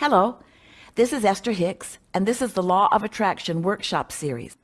Hello, this is Esther Hicks, and this is the Law of Attraction Workshop Series.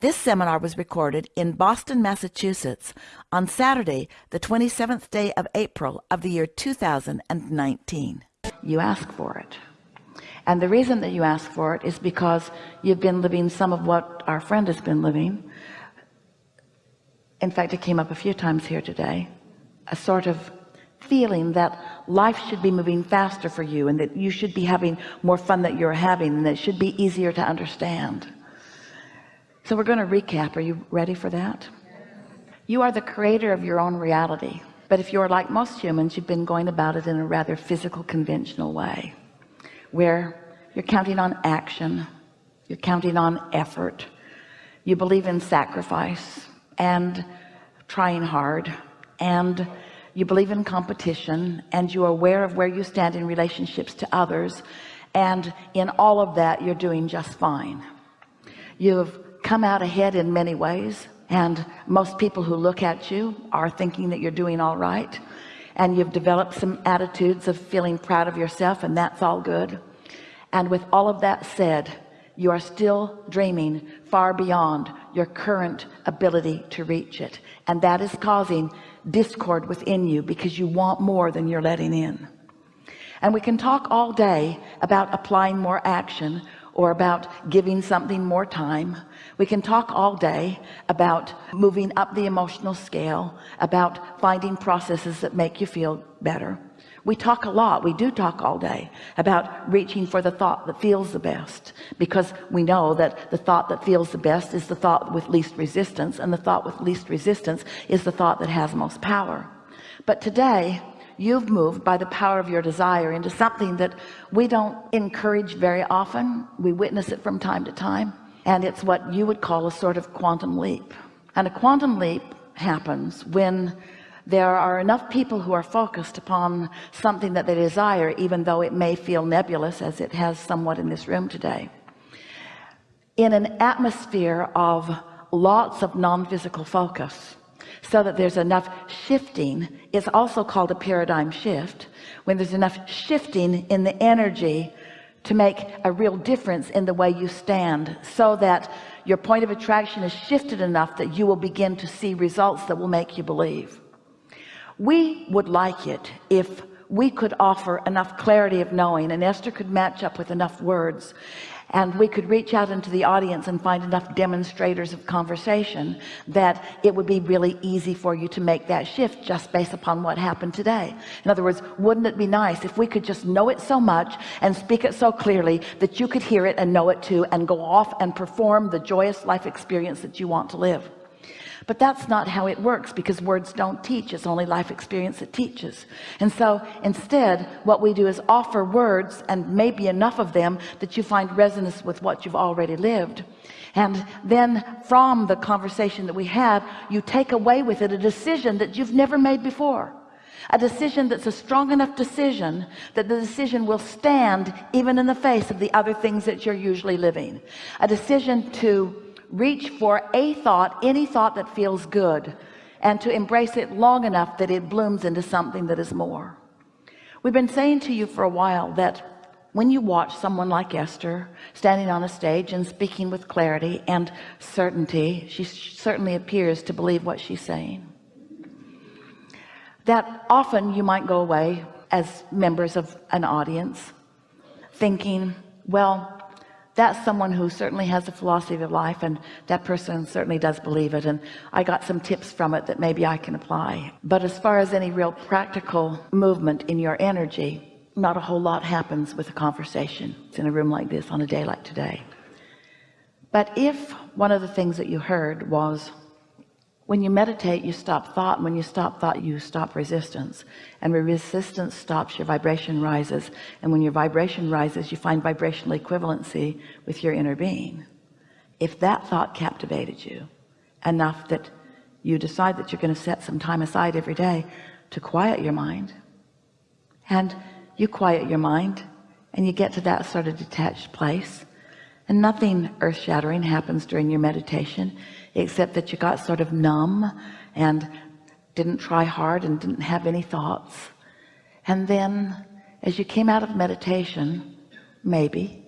This seminar was recorded in Boston, Massachusetts on Saturday, the 27th day of April of the year 2019. You ask for it. And the reason that you ask for it is because you've been living some of what our friend has been living. In fact, it came up a few times here today. A sort of feeling that life should be moving faster for you and that you should be having more fun that you're having and that it should be easier to understand. So we're going to recap. Are you ready for that? You are the creator of your own reality but if you're like most humans you've been going about it in a rather physical conventional way where you're counting on action you're counting on effort you believe in sacrifice and trying hard and you believe in competition and you're aware of where you stand in relationships to others and in all of that you're doing just fine. You've come out ahead in many ways and most people who look at you are thinking that you're doing all right and you've developed some attitudes of feeling proud of yourself and that's all good. And with all of that said you are still dreaming far beyond your current ability to reach it and that is causing discord within you because you want more than you're letting in. And we can talk all day about applying more action or about giving something more time. We can talk all day about moving up the emotional scale about finding processes that make you feel better we talk a lot. We do talk all day about reaching for the thought that feels the best because we know that the thought that feels the best is the thought with least resistance and the thought with least resistance is the thought that has most power. But today you've moved by the power of your desire into something that we don't encourage very often. We witness it from time to time and it's what you would call a sort of quantum leap. And a quantum leap happens when there are enough people who are focused upon something that they desire even though it may feel nebulous as it has somewhat in this room today. In an atmosphere of lots of non-physical focus so that there's enough shifting it's also called a paradigm shift when there's enough shifting in the energy to make a real difference in the way you stand so that your point of attraction is shifted enough that you will begin to see results that will make you believe we would like it if we could offer enough clarity of knowing and Esther could match up with enough words and we could reach out into the audience and find enough demonstrators of conversation that it would be really easy for you to make that shift just based upon what happened today. In other words wouldn't it be nice if we could just know it so much and speak it so clearly that you could hear it and know it too and go off and perform the joyous life experience that you want to live but that's not how it works because words don't teach. It's only life experience that teaches. And so instead what we do is offer words and maybe enough of them that you find resonance with what you've already lived. And then from the conversation that we have you take away with it a decision that you've never made before. A decision that's a strong enough decision that the decision will stand even in the face of the other things that you're usually living. A decision to reach for a thought any thought that feels good and to embrace it long enough that it blooms into something that is more. We've been saying to you for a while that when you watch someone like Esther standing on a stage and speaking with clarity and certainty she certainly appears to believe what she's saying. That often you might go away as members of an audience thinking well that's someone who certainly has a philosophy of life and that person certainly does believe it and I got some tips from it that maybe I can apply. But as far as any real practical movement in your energy not a whole lot happens with a conversation it's in a room like this on a day like today. But if one of the things that you heard was when you meditate you stop thought. And when you stop thought you stop resistance. And when resistance stops your vibration rises. And when your vibration rises you find vibrational equivalency with your inner being. If that thought captivated you enough that you decide that you're going to set some time aside every day to quiet your mind and you quiet your mind and you get to that sort of detached place and nothing earth-shattering happens during your meditation except that you got sort of numb and didn't try hard and didn't have any thoughts. And then as you came out of meditation maybe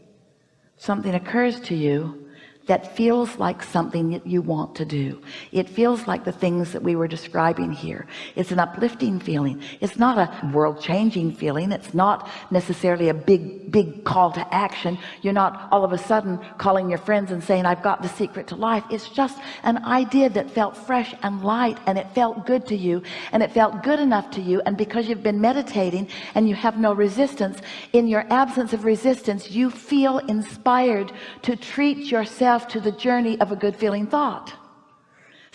something occurs to you that feels like something that you want to do. It feels like the things that we were describing here. It's an uplifting feeling. It's not a world-changing feeling. It's not necessarily a big big call to action. You're not all of a sudden calling your friends and saying I've got the secret to life. It's just an idea that felt fresh and light and it felt good to you and it felt good enough to you and because you've been meditating and you have no resistance in your absence of resistance you feel inspired to treat yourself yourself to the journey of a good feeling thought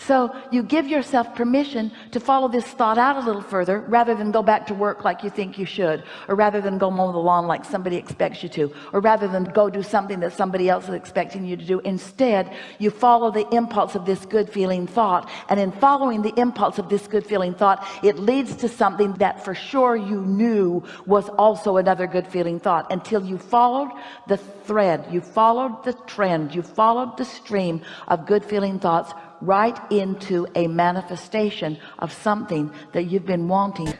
so you give yourself permission to follow this thought out a little further rather than go back to work like you think you should or rather than go mow the lawn like somebody expects you to or rather than go do something that somebody else is expecting you to do. Instead you follow the impulse of this good feeling thought and in following the impulse of this good feeling thought it leads to something that for sure you knew was also another good feeling thought until you followed the thread you followed the trend you followed the stream of good feeling thoughts right into a manifestation of something that you've been wanting.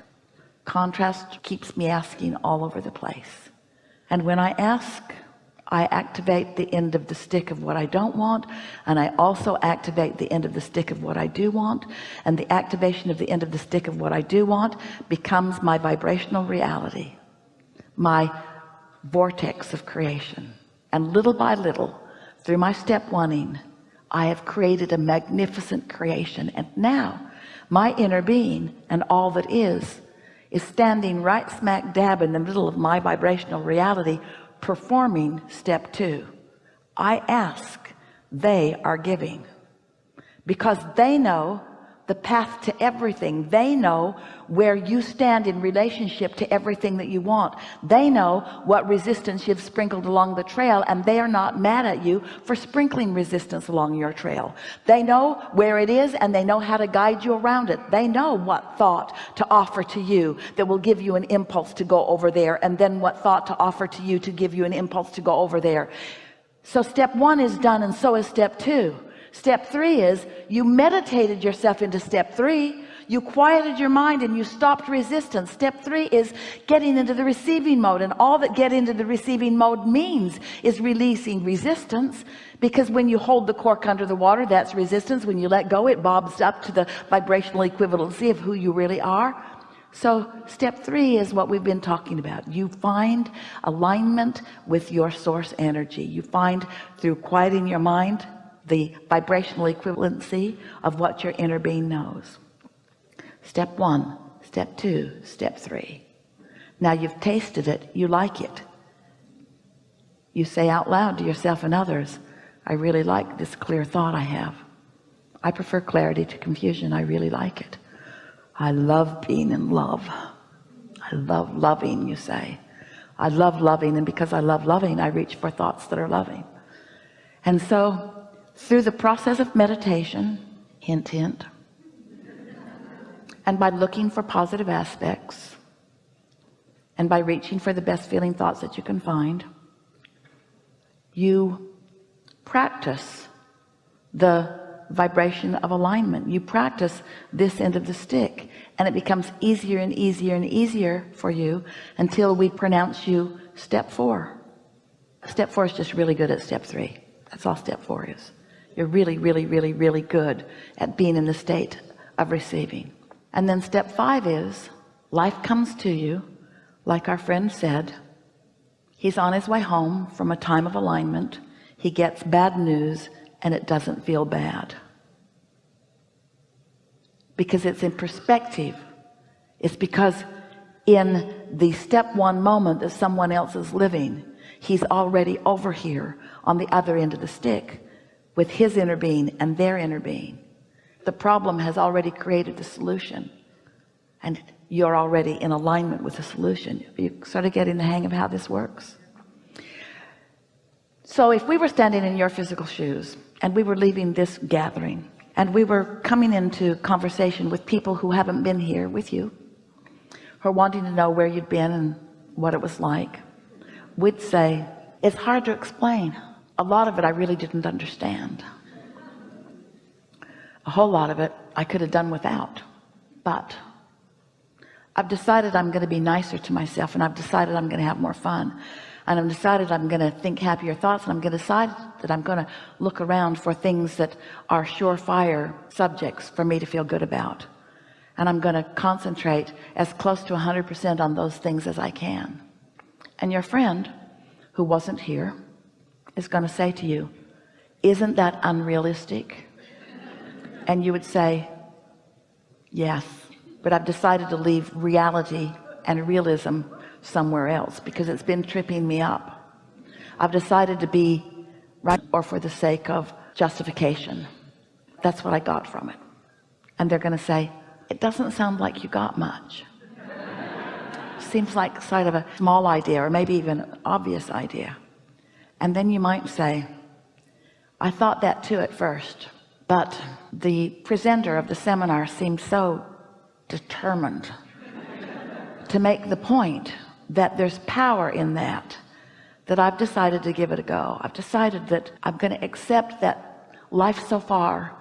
Contrast keeps me asking all over the place. And when I ask I activate the end of the stick of what I don't want and I also activate the end of the stick of what I do want and the activation of the end of the stick of what I do want becomes my vibrational reality my vortex of creation. And little by little through my step oneing I have created a magnificent creation. And now my inner being and all that is is standing right smack dab in the middle of my vibrational reality performing step two. I ask they are giving. Because they know the path to everything. They know where you stand in relationship to everything that you want. They know what resistance you've sprinkled along the trail and they are not mad at you for sprinkling resistance along your trail. They know where it is and they know how to guide you around it. They know what thought to offer to you that will give you an impulse to go over there and then what thought to offer to you to give you an impulse to go over there. So step one is done and so is step two step three is you meditated yourself into step three. You quieted your mind and you stopped resistance. Step three is getting into the receiving mode. And all that get into the receiving mode means is releasing resistance. Because when you hold the cork under the water that's resistance. When you let go it bobs up to the vibrational equivalency of who you really are. So step three is what we've been talking about. You find alignment with your source energy. You find through quieting your mind the vibrational equivalency of what your inner being knows. Step one step two step three. Now you've tasted it you like it. You say out loud to yourself and others I really like this clear thought I have. I prefer clarity to confusion I really like it. I love being in love. I love loving you say. I love loving and because I love loving I reach for thoughts that are loving. And so through the process of meditation hint hint and by looking for positive aspects and by reaching for the best feeling thoughts that you can find you practice the vibration of alignment. You practice this end of the stick and it becomes easier and easier and easier for you until we pronounce you step four. Step four is just really good at step three. That's all step four is you're really really really really good at being in the state of receiving. And then step five is life comes to you. Like our friend said he's on his way home from a time of alignment. He gets bad news and it doesn't feel bad. Because it's in perspective. It's because in the step one moment that someone else is living he's already over here on the other end of the stick with his inner being and their inner being. The problem has already created the solution. And you're already in alignment with the solution. You sort of getting the hang of how this works? So if we were standing in your physical shoes and we were leaving this gathering and we were coming into conversation with people who haven't been here with you who are wanting to know where you've been and what it was like we'd say it's hard to explain a lot of it I really didn't understand. A whole lot of it I could have done without. But I've decided I'm going to be nicer to myself and I've decided I'm going to have more fun. And I'm decided I'm gonna think happier thoughts and I'm gonna decide that I'm gonna look around for things that are surefire subjects for me to feel good about. And I'm gonna concentrate as close to 100% on those things as I can. And your friend who wasn't here is going to say to you isn't that unrealistic? And you would say yes. But I've decided to leave reality and realism somewhere else because it's been tripping me up. I've decided to be right or for the sake of justification. That's what I got from it. And they're going to say it doesn't sound like you got much. Seems like sort of a small idea or maybe even an obvious idea and then you might say I thought that too at first but the presenter of the seminar seemed so determined to make the point that there's power in that that I've decided to give it a go. I've decided that I'm going to accept that life so far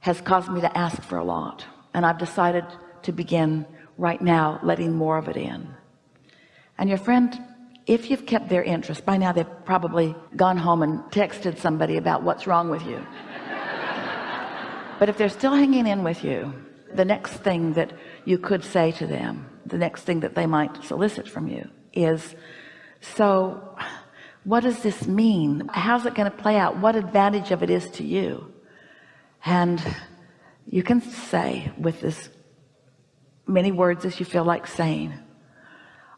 has caused me to ask for a lot and I've decided to begin right now letting more of it in. And your friend if you've kept their interest by now they've probably gone home and texted somebody about what's wrong with you. But if they're still hanging in with you the next thing that you could say to them the next thing that they might solicit from you is so what does this mean? How's it going to play out? What advantage of it is to you? And you can say with as many words as you feel like saying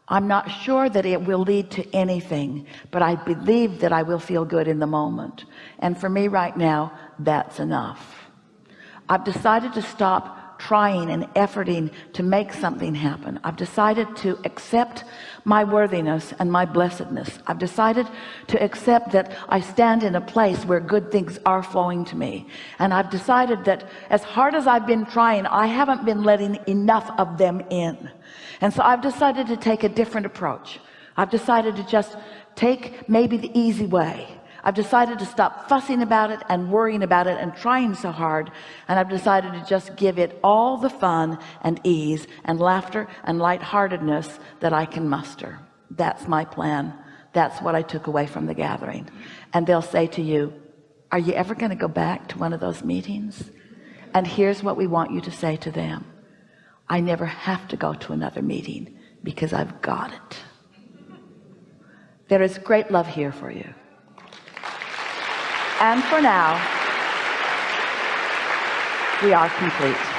I'm not sure that it will lead to anything but I believe that I will feel good in the moment. And for me right now that's enough. I've decided to stop trying and efforting to make something happen. I've decided to accept my worthiness and my blessedness. I've decided to accept that I stand in a place where good things are flowing to me. And I've decided that as hard as I've been trying I haven't been letting enough of them in. And so I've decided to take a different approach. I've decided to just take maybe the easy way I've decided to stop fussing about it and worrying about it and trying so hard and I've decided to just give it all the fun and ease and laughter and lightheartedness that I can muster. That's my plan. That's what I took away from the gathering. And they'll say to you are you ever going to go back to one of those meetings? And here's what we want you to say to them. I never have to go to another meeting because I've got it. There is great love here for you and for now we are complete